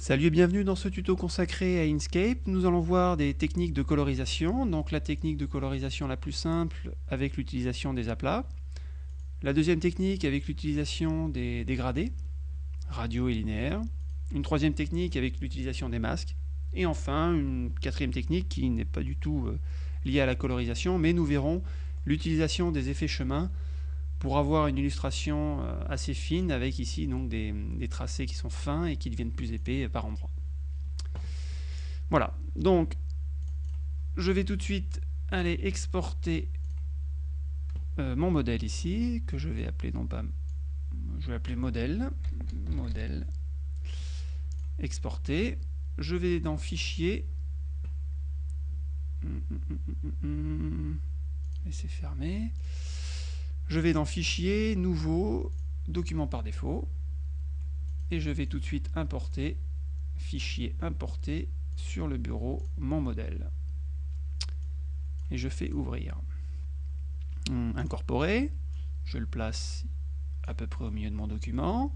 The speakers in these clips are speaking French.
Salut et bienvenue dans ce tuto consacré à Inkscape. Nous allons voir des techniques de colorisation. Donc la technique de colorisation la plus simple avec l'utilisation des aplats. La deuxième technique avec l'utilisation des dégradés, radio et linéaire. Une troisième technique avec l'utilisation des masques. Et enfin, une quatrième technique qui n'est pas du tout euh, liée à la colorisation, mais nous verrons l'utilisation des effets chemin pour avoir une illustration euh, assez fine avec ici donc des, tracés qui sont fins et qui deviennent plus épais par endroits. Voilà, donc je vais tout de suite aller exporter euh, mon modèle ici, que je vais appeler non pas, je vais appeler modèle, modèle, exporter. Je vais dans fichier, laisser fermer. Je vais dans Fichier, Nouveau, Document par défaut, et je vais tout de suite importer, Fichier importer, sur le bureau, mon modèle. Et je fais Ouvrir. Hum, incorporer, je le place à peu près au milieu de mon document,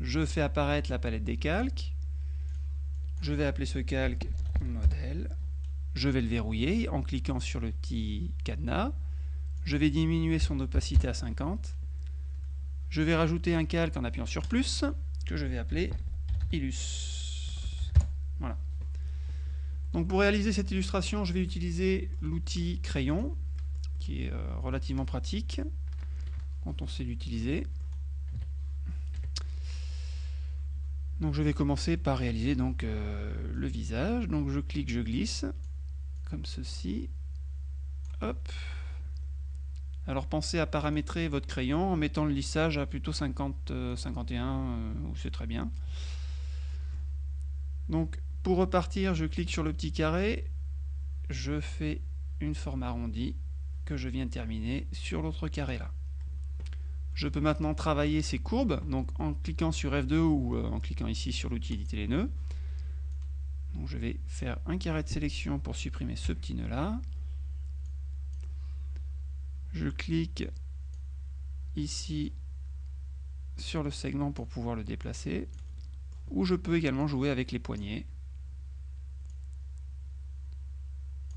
je fais apparaître la palette des calques, je vais appeler ce calque modèle, je vais le verrouiller en cliquant sur le petit cadenas, je vais diminuer son opacité à 50. Je vais rajouter un calque en appuyant sur plus, que je vais appeler Illus. Voilà. Donc pour réaliser cette illustration, je vais utiliser l'outil crayon, qui est euh, relativement pratique, quand on sait l'utiliser. Donc je vais commencer par réaliser euh, le visage. Donc je clique, je glisse, comme ceci. Hop. Alors pensez à paramétrer votre crayon en mettant le lissage à plutôt 50, 51, euh, euh, c'est très bien. Donc pour repartir, je clique sur le petit carré, je fais une forme arrondie que je viens de terminer sur l'autre carré là. Je peux maintenant travailler ces courbes, donc en cliquant sur F2 ou euh, en cliquant ici sur l'outil éditer les nœuds. Je vais faire un carré de sélection pour supprimer ce petit nœud là je clique ici sur le segment pour pouvoir le déplacer ou je peux également jouer avec les poignets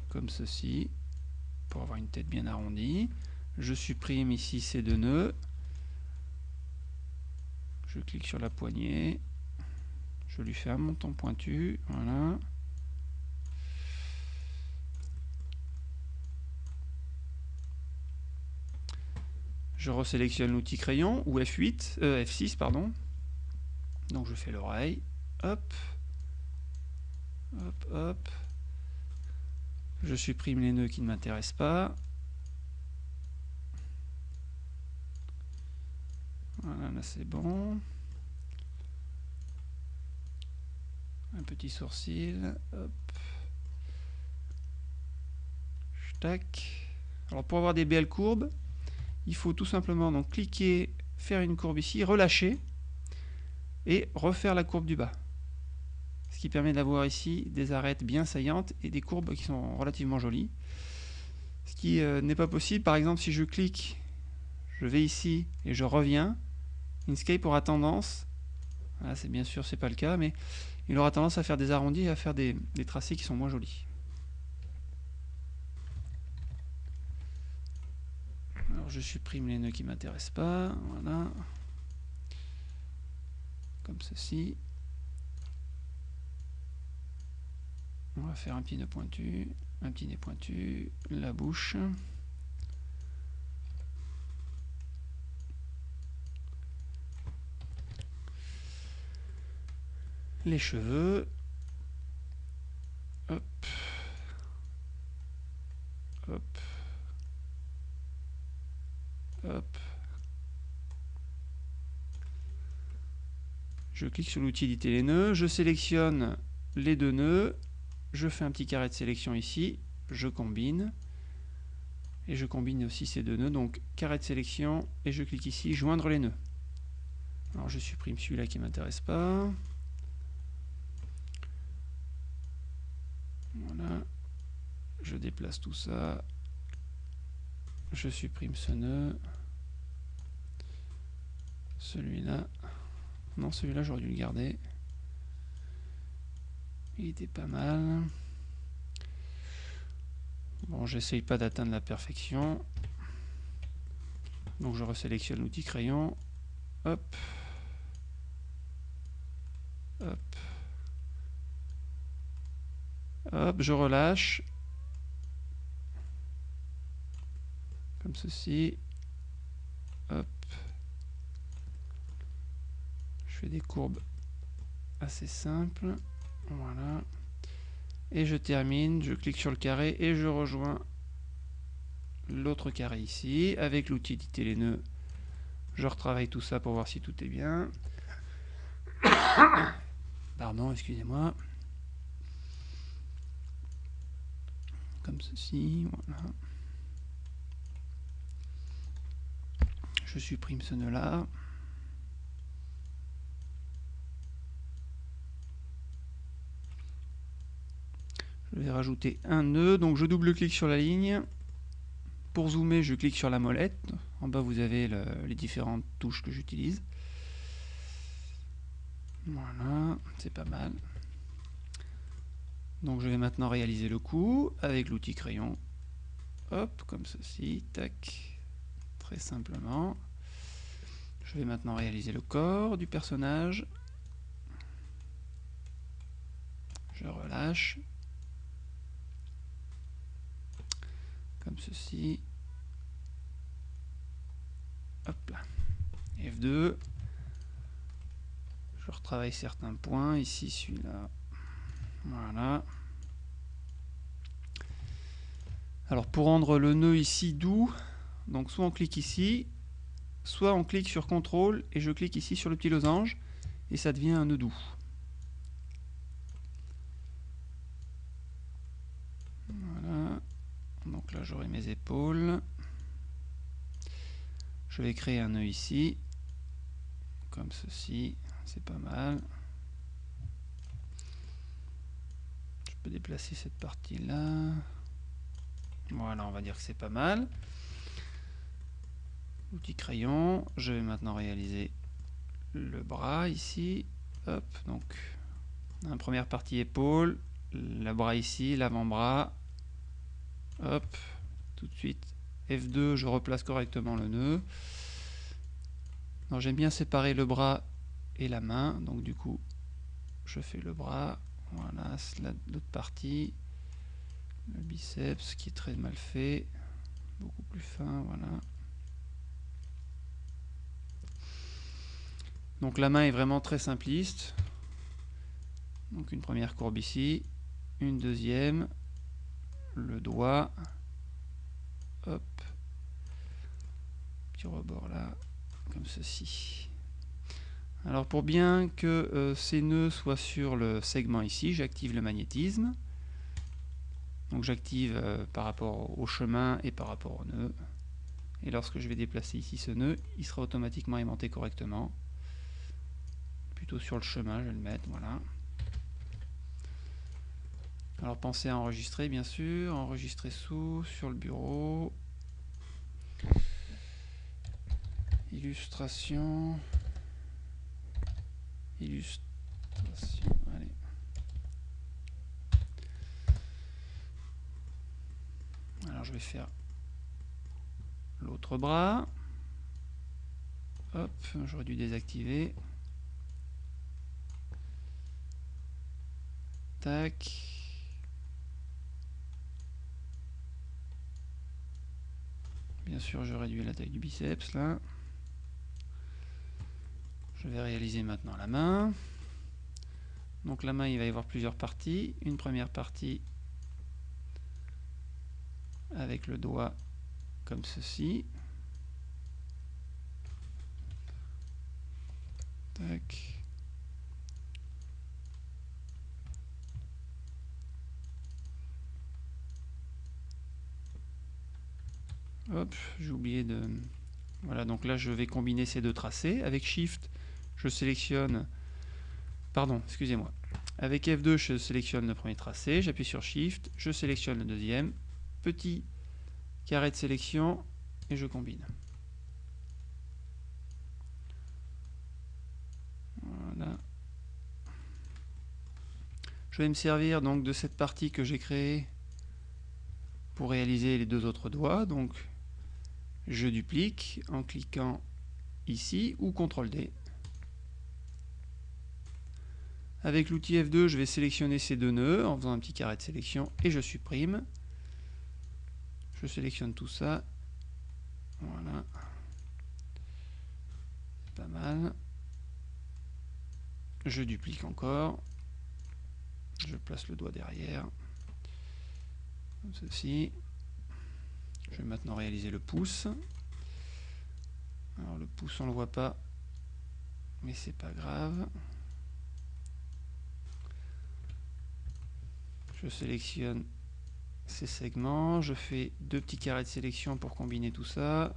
comme ceci pour avoir une tête bien arrondie. Je supprime ici ces deux nœuds. Je clique sur la poignée. Je lui fais un montant pointu voilà Je resélectionne l'outil crayon, ou F8, euh, F6, pardon. Donc je fais l'oreille, hop, hop, hop. Je supprime les nœuds qui ne m'intéressent pas. Voilà, là c'est bon. Un petit sourcil, hop. Tac. Alors pour avoir des belles courbes, il faut tout simplement donc cliquer, faire une courbe ici, relâcher et refaire la courbe du bas. Ce qui permet d'avoir ici des arêtes bien saillantes et des courbes qui sont relativement jolies. Ce qui euh, n'est pas possible, par exemple, si je clique, je vais ici et je reviens, Inkscape aura tendance, c'est bien sûr c'est pas le cas, mais il aura tendance à faire des arrondis et à faire des tracés qui sont moins jolis. Je supprime les nœuds qui m'intéressent pas. Voilà. Comme ceci. On va faire un petit nœud pointu, un petit nez pointu, la bouche. Les cheveux. Hop. Hop. Je clique sur l'outil éditer les nœuds, je sélectionne les deux nœuds, je fais un petit carré de sélection ici, je combine, et je combine aussi ces deux nœuds, donc carré de sélection, et je clique ici, joindre les nœuds. Alors je supprime celui-là qui ne m'intéresse pas. Voilà. Je déplace tout ça. Je supprime ce nœud. Celui-là. Non, celui-là, j'aurais dû le garder. Il était pas mal. Bon, j'essaye pas d'atteindre la perfection. Donc je resélectionne l'outil crayon. Hop. Hop. Hop, je relâche. Comme ceci. Hop. Je des courbes assez simples. Voilà. Et je termine, je clique sur le carré et je rejoins l'autre carré ici. Avec l'outil éditer les nœuds, je retravaille tout ça pour voir si tout est bien. Pardon, excusez-moi. Comme ceci, voilà. Je supprime ce nœud Je vais rajouter un nœud, donc je double-clique sur la ligne. Pour zoomer, je clique sur la molette. En bas, vous avez les différentes touches que j'utilise. Voilà, c'est pas mal. Donc je vais maintenant réaliser le coup avec l'outil crayon. Hop, comme ceci, tac, très simplement. Je vais maintenant réaliser le corps du personnage. Je relâche, comme ceci. Hop là. F2. Je retravaille certains points. Ici, celui-là. Voilà. Alors pour rendre le nœud ici doux, donc soit on clique ici, soit on clique sur CTRL et je clique ici sur le petit losange et ça devient un nœud doux. Donc là, j'aurai mes épaules. Je vais créer un nœud ici, comme ceci, c'est pas mal. Je peux déplacer cette partie-là. Voilà, on va dire que c'est pas mal. Outil crayon, je vais maintenant réaliser le bras ici. Hop, donc, la première partie épaule, le bras ici, l'avant-bras, Hop, tout de suite. F2, je replace correctement le nœud. J'aime bien séparer le bras et la main. Donc du coup, je fais le bras. Voilà, l'autre partie. Le biceps qui est très mal fait. Beaucoup plus fin, voilà. Donc la main est vraiment très simpliste. Donc une première courbe ici, une deuxième, le doigt. Hop. Petit rebord là, comme ceci. Alors pour bien que euh, ces nœuds soient sur le segment ici, j'active le magnétisme. Donc j'active euh, par rapport au chemin et par rapport au nœud. Et lorsque je vais déplacer ici ce nœud, il sera automatiquement aimanté correctement. Plutôt sur le chemin, je vais le mettre, voilà. Alors pensez à enregistrer bien sûr, enregistrer sous, sur le bureau. Illustration. Illustration, allez. Alors je vais faire l'autre bras. Hop, j'aurais dû désactiver. Tac. Bien sûr, je réduis la taille du biceps là. Je vais réaliser maintenant la main. Donc la main, il va y avoir plusieurs parties. Une première partie avec le doigt comme ceci. Hop, j'ai oublié de... Voilà, donc là je vais combiner ces deux tracés. Avec Shift, je sélectionne... Pardon, excusez-moi. Avec F2, je sélectionne le premier tracé, j'appuie sur Shift, je sélectionne le deuxième, petit carré de sélection, et je combine. Voilà. Je vais me servir donc de cette partie que j'ai créée pour réaliser les deux autres doigts. Donc je duplique en cliquant ici ou CTRL D. Avec l'outil F2, je vais sélectionner ces deux nœuds en faisant un petit carré de sélection et je supprime. Je sélectionne tout ça. Voilà. Pas mal. Je duplique encore. Je place le doigt derrière. Comme ceci. Je vais maintenant réaliser le pouce. Alors le pouce on le voit pas, mais c'est pas grave. Je sélectionne ces segments, je fais deux petits carrés de sélection pour combiner tout ça.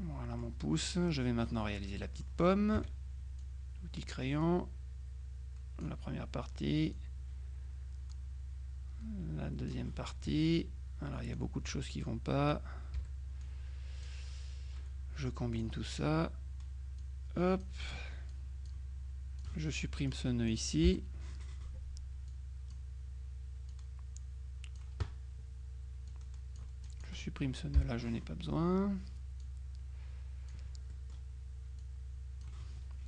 Voilà mon pouce. Je vais maintenant réaliser la petite pomme. L'outil crayon. La première partie. La deuxième partie. Alors il y a beaucoup de choses qui vont pas. Je combine tout ça. Hop. Je supprime ce nœud ici. Je supprime ce nœud là, je n'ai pas besoin.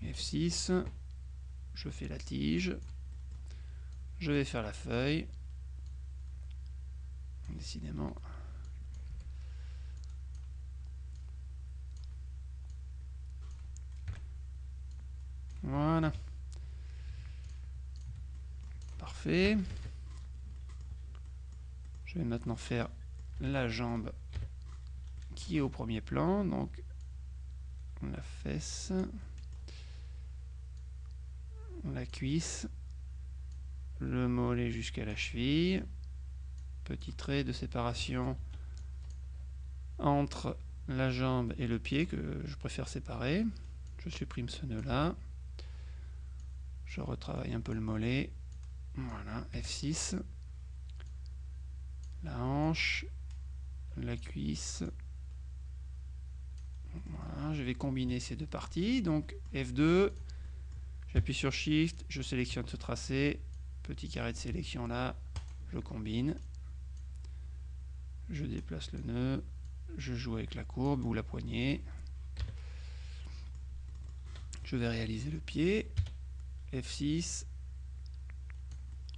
F6. Je fais la tige. Je vais faire la feuille. Décidément, Voilà. Parfait. Je vais maintenant faire la jambe qui est au premier plan. Donc la fesse, la cuisse, le mollet jusqu'à la cheville. Petit trait de séparation entre la jambe et le pied que je préfère séparer. Je supprime ce nœud là. Je retravaille un peu le mollet. Voilà, F6. La hanche, la cuisse. Voilà, je vais combiner ces deux parties. Donc F2, j'appuie sur Shift, je sélectionne ce tracé. Petit carré de sélection là, je combine. Je déplace le nœud. Je joue avec la courbe ou la poignée. Je vais réaliser le pied. F6,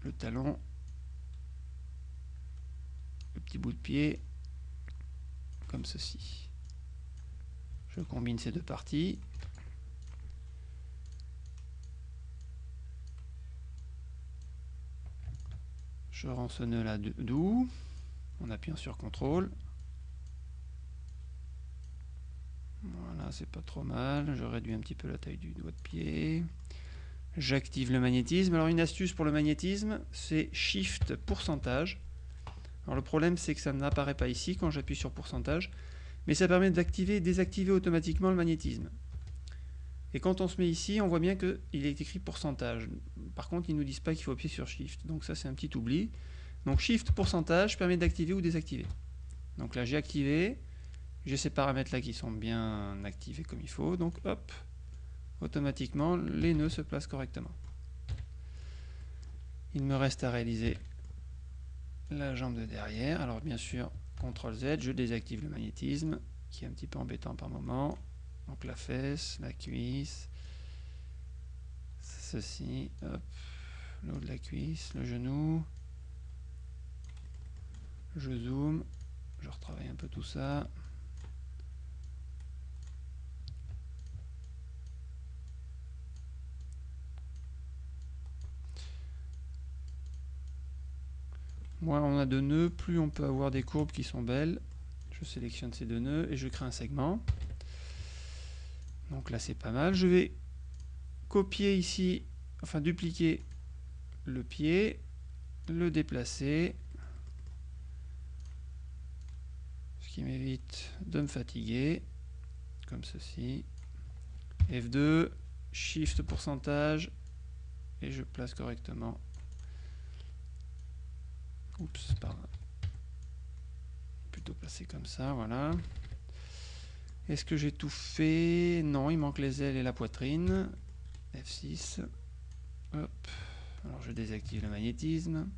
le talon, le petit bout de pied, comme ceci. Je combine ces deux parties. Je rends ce nœud là doux en appuyant sur CTRL. Voilà, c'est pas trop mal. Je réduis un petit peu la taille du doigt de pied. J'active le magnétisme. Alors une astuce pour le magnétisme, c'est Shift pourcentage. Alors le problème c'est que ça n'apparaît pas ici quand j'appuie sur pourcentage, mais ça permet d'activer et désactiver automatiquement le magnétisme. Et quand on se met ici, on voit bien qu'il est écrit pourcentage. Par contre, ils ne nous disent pas qu'il faut appuyer sur Shift. Donc ça c'est un petit oubli. Donc Shift pourcentage permet d'activer ou désactiver. Donc là j'ai activé, j'ai ces paramètres là qui sont bien activés comme il faut. Donc hop, automatiquement les nœuds se placent correctement. Il me reste à réaliser la jambe de derrière. Alors bien sûr, CTRL Z, je désactive le magnétisme, qui est un petit peu embêtant par moment. Donc la fesse, la cuisse, ceci, hop, de la cuisse, le genou. Je zoome, je retravaille un peu tout ça. Moins on a de nœuds, plus on peut avoir des courbes qui sont belles. Je sélectionne ces deux nœuds et je crée un segment. Donc là c'est pas mal. Je vais copier ici, enfin dupliquer le pied, le déplacer, ce qui m'évite de me fatiguer, comme ceci. F2, Shift pourcentage, et je place correctement Oups, pardon. Plutôt passer comme ça, voilà. Est-ce que j'ai tout fait? Non, il manque les ailes et la poitrine. F6. Hop. Alors je désactive le magnétisme.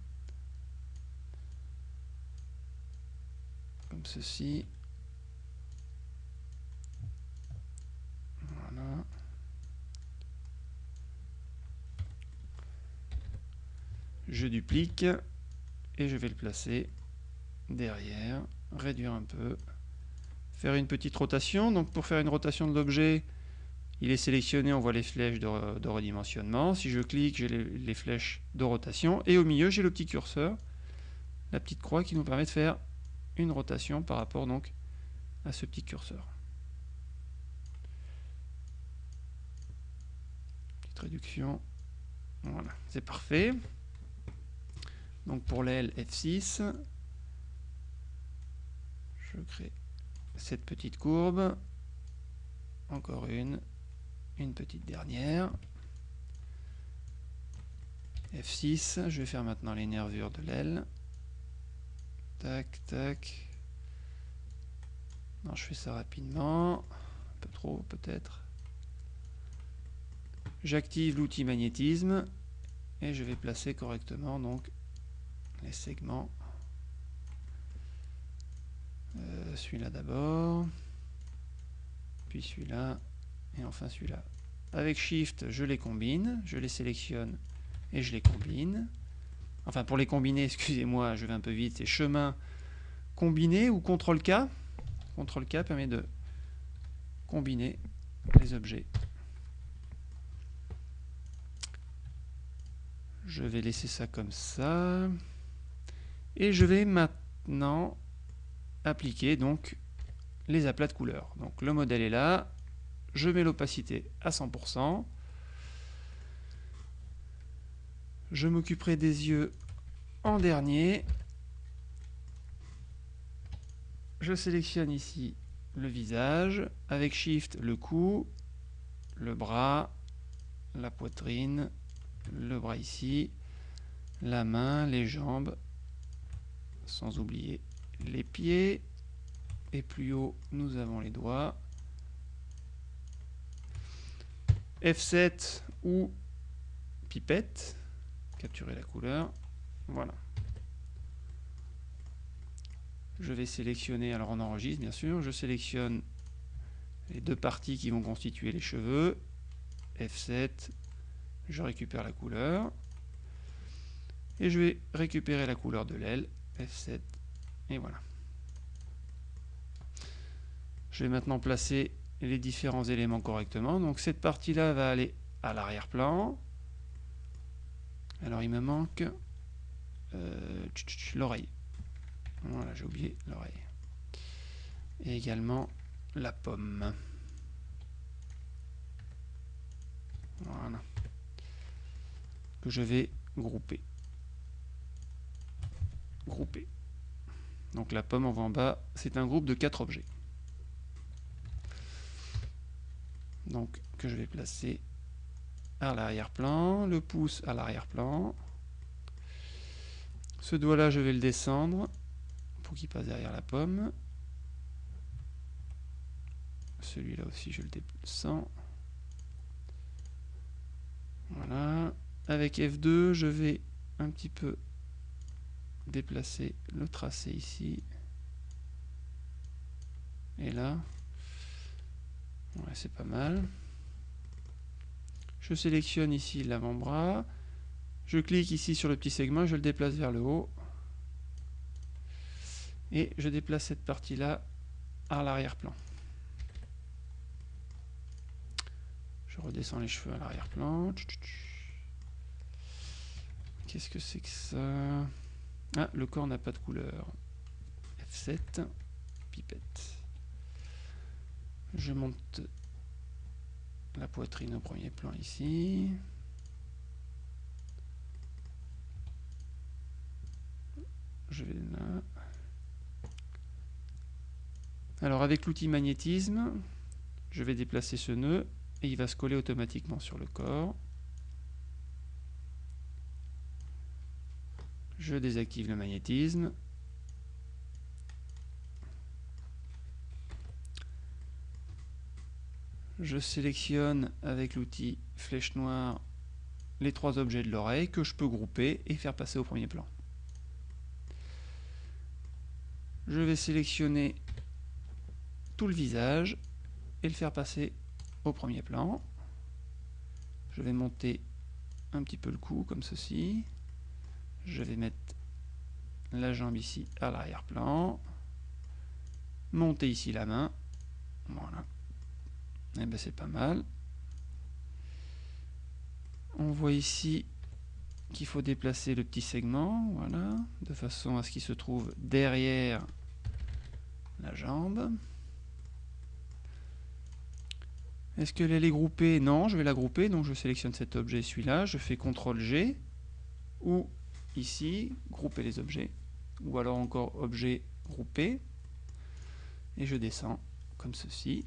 Comme ceci. Voilà. Je duplique et je vais le placer derrière, réduire un peu, faire une petite rotation. Donc pour faire une rotation de l'objet, il est sélectionné, on voit les flèches de, redimensionnement. Si je clique, j'ai les, flèches de rotation. Et au milieu, j'ai le petit curseur, la petite croix qui nous permet de faire une rotation par rapport donc à ce petit curseur. Petite réduction. Voilà, c'est parfait. Donc pour l'aile F6, je crée cette petite courbe. Encore une une petite dernière. F6, je vais faire maintenant les nervures de l'aile. Tac, tac. Non, je fais ça rapidement. Un peu trop, peut-être. J'active l'outil magnétisme et je vais placer correctement donc les segments. Euh, celui-là d'abord, puis celui-là, et enfin celui-là. Avec Shift, je les combine, je les sélectionne et je les combine. Enfin, pour les combiner, excusez-moi, je vais un peu vite, c'est chemin combiné ou CTRL-K. CTRL-K permet de combiner les objets. Je vais laisser ça comme ça. Et je vais maintenant appliquer donc les aplats de couleurs. Donc le modèle est là, je mets l'opacité à 100%. Je m'occuperai des yeux en dernier. Je sélectionne ici le visage, avec Shift le cou, le bras, la poitrine, le bras ici, la main, les jambes, sans oublier les pieds. Et plus haut, nous avons les doigts. F7 ou pipette, capturer la couleur, voilà. Je vais sélectionner, alors on enregistre bien sûr, je sélectionne les deux parties qui vont constituer les cheveux, F7, je récupère la couleur, et je vais récupérer la couleur de l'aile, F7, et voilà. Je vais maintenant placer les différents éléments correctement. Donc cette partie-là va aller à l'arrière-plan. Alors il me manque euh, l'oreille. Voilà, j'ai oublié l'oreille. Et également la pomme. Voilà. Que je vais grouper. Donc la pomme, on voit en bas, c'est un groupe de quatre objets. donc que je vais placer à l'arrière-plan, le pouce à l'arrière-plan. Ce doigt-là, je vais le descendre pour qu'il passe derrière la pomme. Celui-là aussi, je le descends. Voilà. Avec F2, je vais un petit peu déplacer le tracé ici. Et là, Ouais, c'est pas mal. Je sélectionne ici l'avant-bras. Je clique ici sur le petit segment, je le déplace vers le haut. Et je déplace cette partie-là à l'arrière-plan. Je redescends les cheveux à l'arrière-plan. Qu'est-ce que c'est que ça? Ah, le corps n'a pas de couleur. F7, pipette. Je monte la poitrine au premier plan ici. Je vais là. Alors avec l'outil magnétisme, je vais déplacer ce nœud et il va se coller automatiquement sur le corps. Je désactive le magnétisme je sélectionne avec l'outil flèche noire les trois objets de l'oreille que je peux grouper et faire passer au premier plan. Je vais sélectionner tout le visage et le faire passer au premier plan. Je vais monter un petit peu le cou comme ceci. Je vais mettre la jambe ici à l'arrière-plan. Monter ici la main. Voilà. Et eh ben c'est pas mal. On voit ici qu'il faut déplacer le petit segment, voilà, de façon à ce qu'il se trouve derrière la jambe. Est-ce que elle est groupée? Non, je vais la grouper, donc je sélectionne cet objet, celui-là, je fais CTRL G, ou ici, grouper les objets, ou alors encore objet groupé, et je descends comme ceci.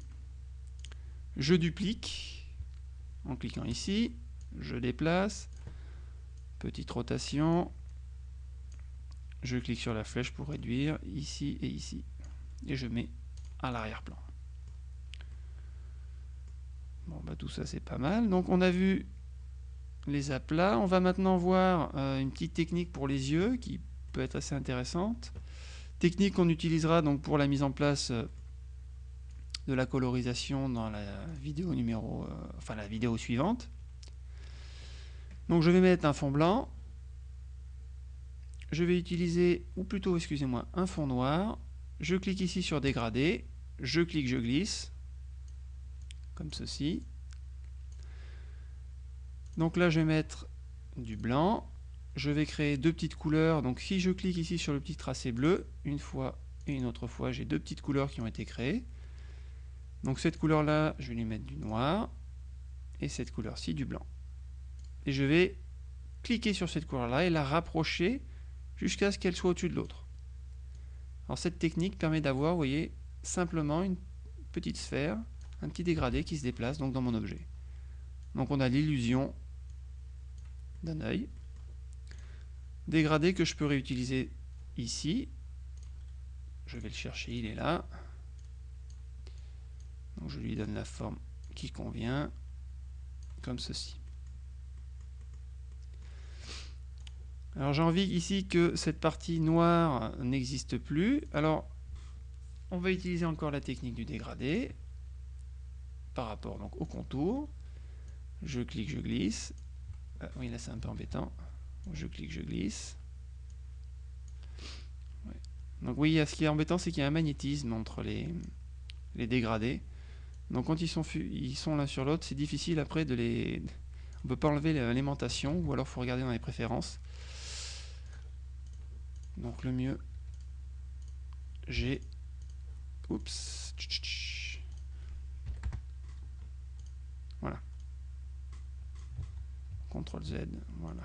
Je duplique en cliquant ici, je déplace, petite rotation, je clique sur la flèche pour réduire ici et ici, et je mets à l'arrière-plan. Bon, bah tout ça c'est pas mal. Donc on a vu les aplats. On va maintenant voir euh, une petite technique pour les yeux qui peut être assez intéressante. Technique qu'on utilisera donc pour la mise en place euh, de la colorisation dans la vidéo numéro, euh, enfin la vidéo suivante. Donc je vais mettre un fond blanc. Je vais utiliser, ou plutôt, excusez-moi, un fond noir. Je clique ici sur dégrader. Je clique, je glisse. Comme ceci. Donc là, je vais mettre du blanc. Je vais créer deux petites couleurs. Donc si je clique ici sur le petit tracé bleu, une fois et une autre fois, j'ai deux petites couleurs qui ont été créées. Donc cette couleur-là, je vais lui mettre du noir. Et cette couleur-ci, du blanc et je vais cliquer sur cette couleur-là et la rapprocher jusqu'à ce qu'elle soit au-dessus de l'autre. Alors cette technique permet d'avoir, vous voyez, simplement une petite sphère, un petit dégradé qui se déplace donc dans mon objet. Donc on a l'illusion d'un œil. Dégradé que je peux réutiliser ici. Je vais le chercher, il est là. Je lui donne la forme qui convient, comme ceci. Alors j'ai envie ici que cette partie noire n'existe plus. Alors on va utiliser encore la technique du dégradé par rapport donc au contour. Je clique, je glisse. Ah, oui là c'est un peu embêtant. Je clique, je glisse. Donc oui, ce qui est embêtant, c'est qu'il y a un magnétisme entre les, dégradés. Donc quand ils sont, ils sont l'un sur l'autre, c'est difficile après de les... On peut pas enlever l'alimentation, ou alors il faut regarder dans les préférences. Donc le mieux, j'ai... Oups. Voilà. CTRL Z, voilà.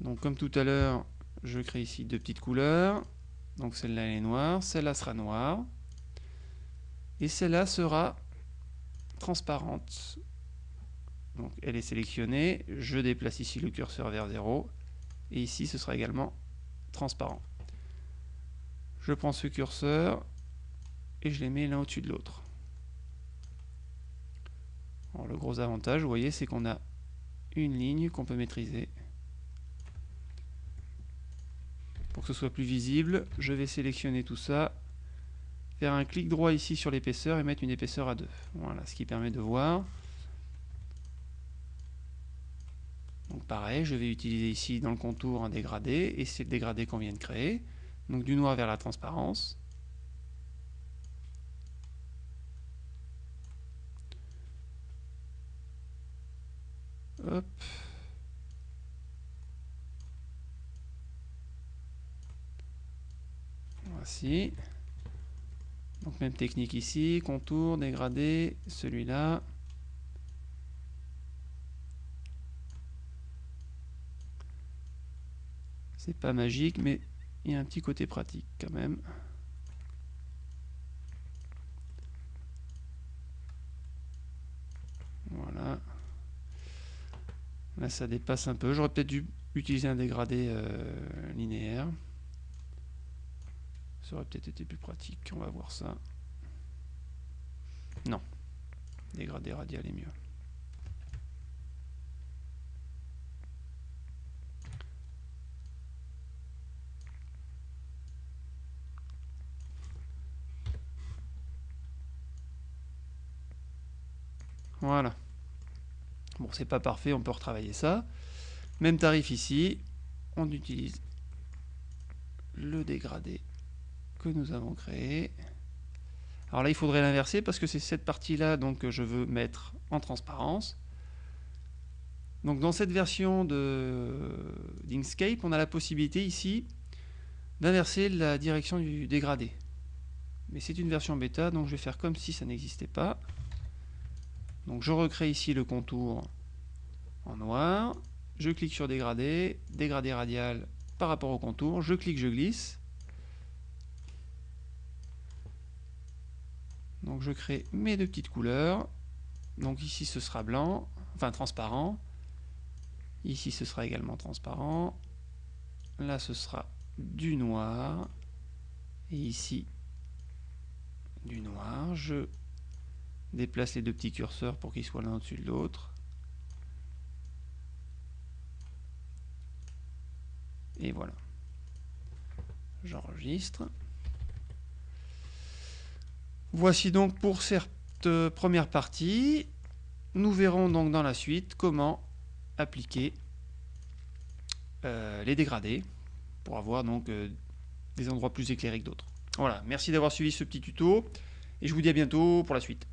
Donc comme tout à l'heure, je crée ici deux petites couleurs. Donc celle-là elle est noire, celle-là sera noire. Et celle-là sera transparente. Donc elle est sélectionnée, je déplace ici le curseur vers 0 et ici ce sera également transparent. Je prends ce curseur et je les mets l'un au-dessus de l'autre. Le gros avantage, vous voyez, c'est qu'on a une ligne qu'on peut maîtriser. Pour que ce soit plus visible, je vais sélectionner tout ça, faire un clic droit ici sur l'épaisseur et mettre une épaisseur à 2. Voilà, ce qui permet de voir. Donc pareil, je vais utiliser ici dans le contour un dégradé, et c'est le dégradé qu'on vient de créer. Donc du noir vers la transparence. Hop. Voici. Donc même technique ici, contour, dégradé, celui-là. C'est pas magique, mais il y a un petit côté pratique quand même. Voilà. Là, ça dépasse un peu. J'aurais peut-être dû utiliser un dégradé euh, linéaire. Ça aurait peut-être été plus pratique. On va voir ça. Non, Dégradé radial est mieux. Voilà. Bon, c'est pas parfait, on peut retravailler ça. Même tarif ici, on utilise le dégradé que nous avons créé. Alors là, il faudrait l'inverser parce que c'est cette partie-là que je veux mettre en transparence. Donc dans cette version d'Inkscape, on a la possibilité ici d'inverser la direction du dégradé. Mais c'est une version bêta, donc je vais faire comme si ça n'existait pas. Donc je recrée ici le contour en noir, je clique sur dégradé, dégradé radial par rapport au contour, je clique, je glisse. Donc je crée mes deux petites couleurs. Donc ici ce sera blanc, enfin transparent. Ici ce sera également transparent. Là ce sera du noir. Et ici du noir. Je déplace les deux petits curseurs pour qu'ils soient l'un au-dessus de l'autre. Et voilà. J'enregistre. Voici donc pour cette euh, première partie. Nous verrons donc dans la suite comment appliquer euh, les dégradés pour avoir donc euh, des endroits plus éclairés que d'autres. Voilà, merci d'avoir suivi ce petit tuto et je vous dis à bientôt pour la suite.